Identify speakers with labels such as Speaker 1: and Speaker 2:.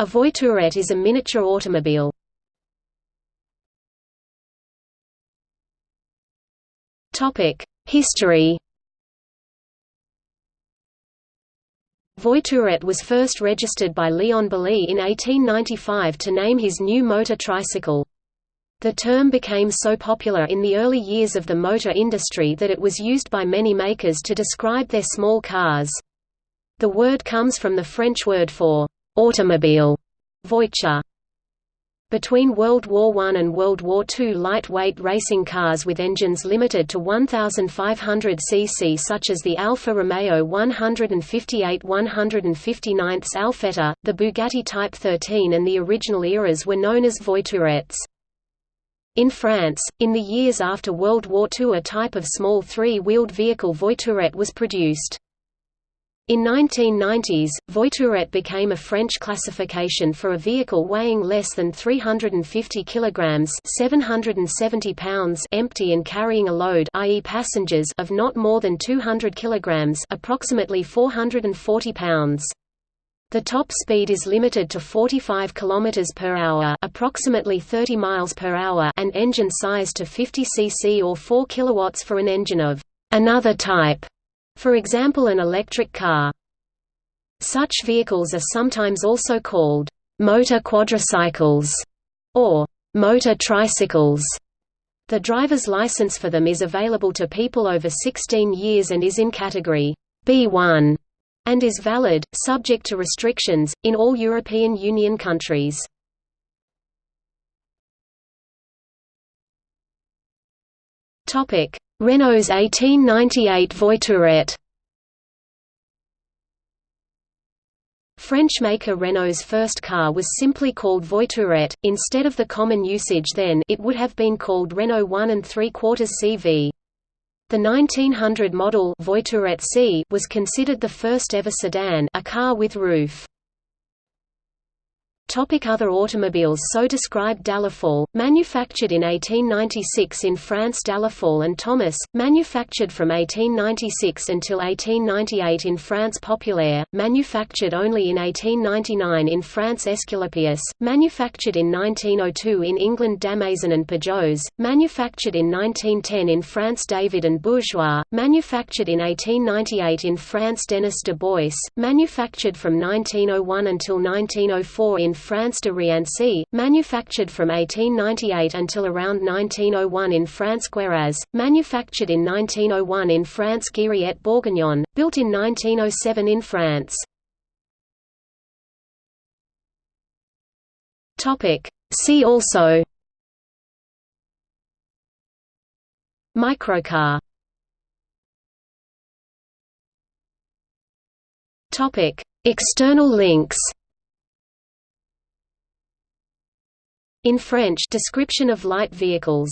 Speaker 1: A voiturette is a miniature automobile. History Voiturette was first registered by Leon Bollée in 1895 to name his new motor tricycle. The term became so popular in the early years of the motor industry that it was used by many makers to describe their small cars. The word comes from the French word for automobile, voiture. Between World War I and World War II lightweight racing cars with engines limited to 1,500 cc such as the Alfa Romeo 158 159 Alfetta, the Bugatti Type 13 and the original ERAs were known as voiturettes. In France, in the years after World War II a type of small three-wheeled vehicle voiturette was produced. In 1990s, voiturette became a French classification for a vehicle weighing less than 350 kilograms (770 pounds) empty and carrying a load, i.e., passengers, of not more than 200 kilograms (approximately 440 pounds). The top speed is limited to 45 km per hour, approximately 30 miles per hour, and engine size to 50 cc or 4 kilowatts for an engine of another type for example an electric car. Such vehicles are sometimes also called motor quadricycles or motor tricycles. The driver's license for them is available to people over 16 years and is in category B1 and is valid, subject to restrictions, in all European Union countries. Renault's 1898 Voiturette French maker Renault's first car was simply called Voiturette, instead of the common usage then it would have been called Renault 1 and 3 quarters CV. The 1900 model Voiturette C was considered the first ever sedan a car with roof. Topic other automobiles So described Delafolle, manufactured in 1896 in France Delafolle and Thomas, manufactured from 1896 until 1898 in France Populaire, manufactured only in 1899 in France Esculapius, manufactured in 1902 in England Damaison and Pajots, manufactured in 1910 in France David and Bourgeois, manufactured in 1898 in France Denis de Boisse, manufactured from 1901 until 1904 in France de Riancey, manufactured from 1898 until around 1901 in France Guéraz, manufactured in 1901 in France Guériet Bourguignon, built in 1907 in France. See also Microcar External links In French description of light vehicles